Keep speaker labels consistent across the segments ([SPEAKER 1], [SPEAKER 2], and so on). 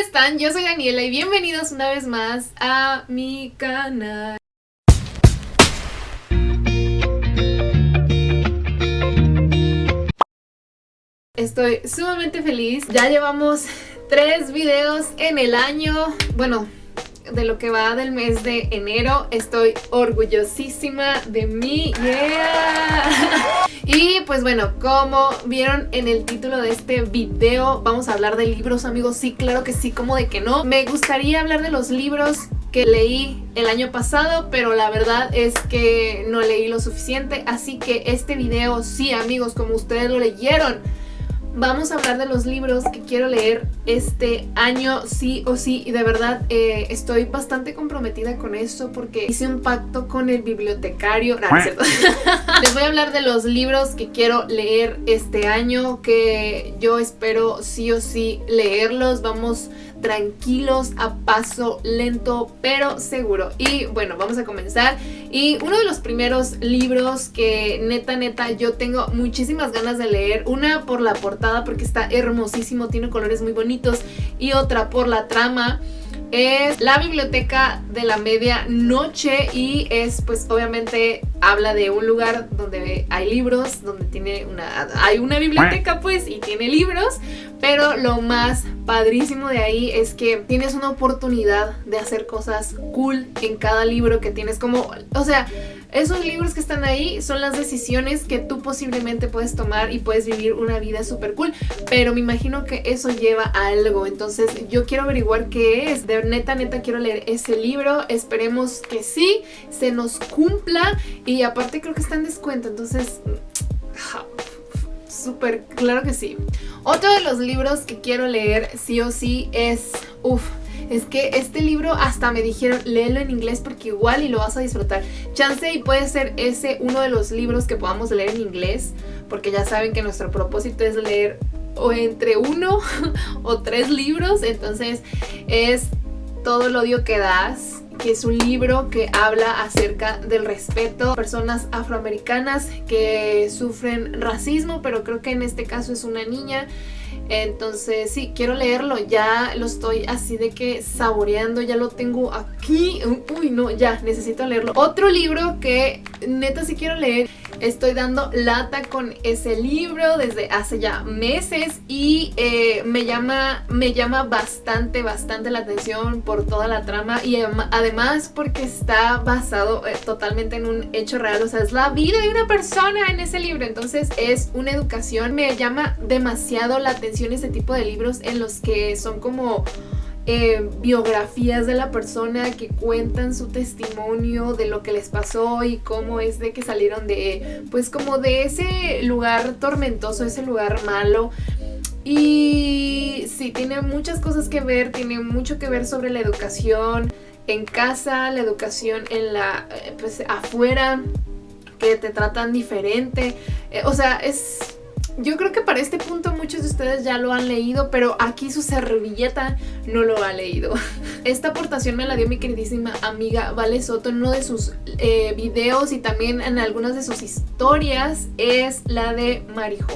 [SPEAKER 1] están? Yo soy Daniela y bienvenidos una vez más a mi canal. Estoy sumamente feliz, ya llevamos tres videos en el año, bueno, de lo que va del mes de enero. Estoy orgullosísima de mí. ¡Yeah! Y pues bueno, como vieron en el título de este video, vamos a hablar de libros, amigos. Sí, claro que sí, como de que no. Me gustaría hablar de los libros que leí el año pasado, pero la verdad es que no leí lo suficiente. Así que este video, sí, amigos, como ustedes lo leyeron, vamos a hablar de los libros que quiero leer este año sí o sí y de verdad eh, estoy bastante comprometida con eso porque hice un pacto con el bibliotecario les voy a hablar de los libros que quiero leer este año que yo espero sí o sí leerlos vamos tranquilos, a paso lento pero seguro. Y bueno, vamos a comenzar. Y uno de los primeros libros que neta neta yo tengo muchísimas ganas de leer, una por la portada porque está hermosísimo, tiene colores muy bonitos y otra por la trama es la biblioteca de la medianoche y es pues obviamente habla de un lugar donde hay libros, donde tiene una, hay una biblioteca pues y tiene libros, pero lo más padrísimo de ahí es que tienes una oportunidad de hacer cosas cool en cada libro que tienes como, o sea, esos libros que están ahí son las decisiones que tú posiblemente puedes tomar y puedes vivir una vida súper cool, pero me imagino que eso lleva a algo, entonces yo quiero averiguar qué es, de neta neta quiero leer ese libro, esperemos que sí, se nos cumpla. Y aparte creo que está en descuento, entonces súper, claro que sí. Otro de los libros que quiero leer sí o sí es, uff, es que este libro hasta me dijeron léelo en inglés porque igual y lo vas a disfrutar. Chance y puede ser ese uno de los libros que podamos leer en inglés porque ya saben que nuestro propósito es leer o entre uno o tres libros, entonces es todo el odio que das que es un libro que habla acerca del respeto a personas afroamericanas que sufren racismo, pero creo que en este caso es una niña. Entonces sí, quiero leerlo, ya lo estoy así de que saboreando, ya lo tengo aquí, uy no, ya, necesito leerlo. Otro libro que neta sí quiero leer Estoy dando lata con ese libro desde hace ya meses y eh, me, llama, me llama bastante, bastante la atención por toda la trama y además porque está basado eh, totalmente en un hecho real, o sea, es la vida de una persona en ese libro, entonces es una educación. Me llama demasiado la atención ese tipo de libros en los que son como eh, biografías de la persona que cuentan su testimonio de lo que les pasó y cómo es de que salieron de, pues como de ese lugar tormentoso, ese lugar malo. Y sí, tiene muchas cosas que ver, tiene mucho que ver sobre la educación en casa, la educación en la, eh, pues afuera, que te tratan diferente. Eh, o sea, es yo creo que para este punto muchos de ustedes ya lo han leído, pero aquí su servilleta no lo ha leído. Esta aportación me la dio mi queridísima amiga Vale Soto en uno de sus eh, videos y también en algunas de sus historias, es la de Marijo.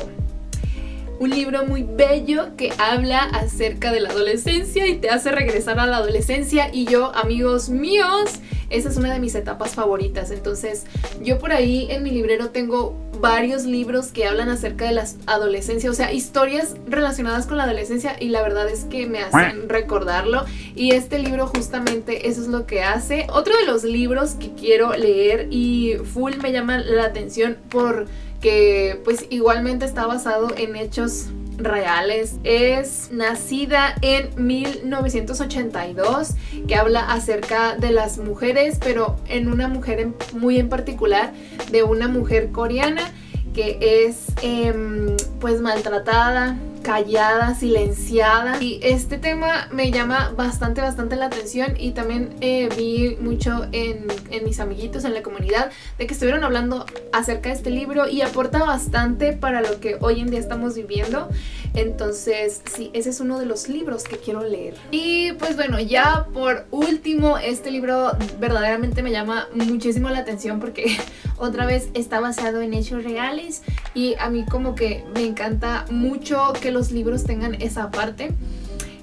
[SPEAKER 1] Un libro muy bello que habla acerca de la adolescencia y te hace regresar a la adolescencia y yo, amigos míos, esa es una de mis etapas favoritas. Entonces, yo por ahí en mi librero tengo varios libros que hablan acerca de la adolescencia, o sea, historias relacionadas con la adolescencia y la verdad es que me hacen recordarlo y este libro justamente eso es lo que hace. Otro de los libros que quiero leer y full me llama la atención porque pues igualmente está basado en hechos reales. Es nacida en 1982, que habla acerca de las mujeres, pero en una mujer muy en particular, de una mujer coreana que es em, pues maltratada, callada, silenciada y este tema me llama bastante bastante la atención y también eh, vi mucho en, en, mis amiguitos en la comunidad de que estuvieron hablando acerca de este libro y aporta bastante para lo que hoy en día estamos viviendo. Entonces sí, ese es uno de los libros que quiero leer. Y pues bueno ya por último este libro verdaderamente me llama muchísimo la atención porque otra vez está basado en hechos reales y a mí como que me encanta mucho que los libros tengan esa parte.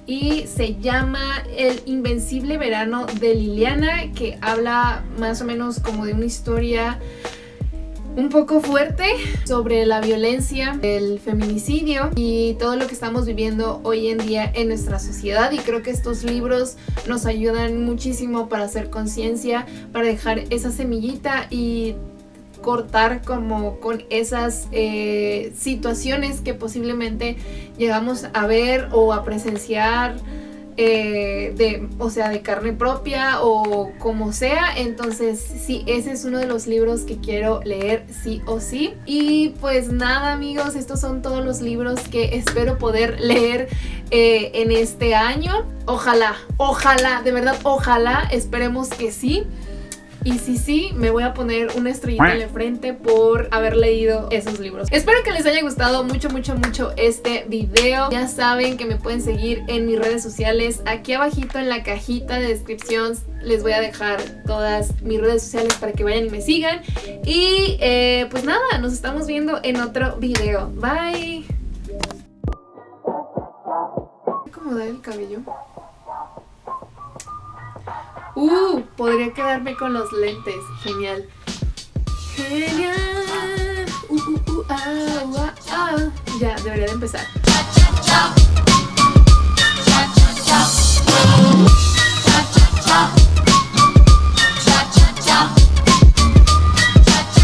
[SPEAKER 1] Y se llama El Invencible Verano de Liliana, que habla más o menos como de una historia un poco fuerte sobre la violencia, el feminicidio y todo lo que estamos viviendo hoy en día en nuestra sociedad. Y creo que estos libros nos ayudan muchísimo para hacer conciencia, para dejar esa semillita y cortar como con esas eh, situaciones que posiblemente llegamos a ver o a presenciar eh, de, o sea, de carne propia o como sea. Entonces, sí, ese es uno de los libros que quiero leer sí o sí. Y pues nada, amigos, estos son todos los libros que espero poder leer eh, en este año. Ojalá, ojalá, de verdad, ojalá, esperemos que sí. Y si sí, me voy a poner una estrellita en la frente por haber leído esos libros. Espero que les haya gustado mucho, mucho, mucho este video. Ya saben que me pueden seguir en mis redes sociales. Aquí abajito en la cajita de descripción les voy a dejar todas mis redes sociales para que vayan y me sigan. Y eh, pues nada, nos estamos viendo en otro video. Bye. ¿Cómo da el cabello? Uh, podría quedarme con los lentes. Genial. Genial. Uh, uh, uh, ah, ah, ah. Ya, debería de empezar.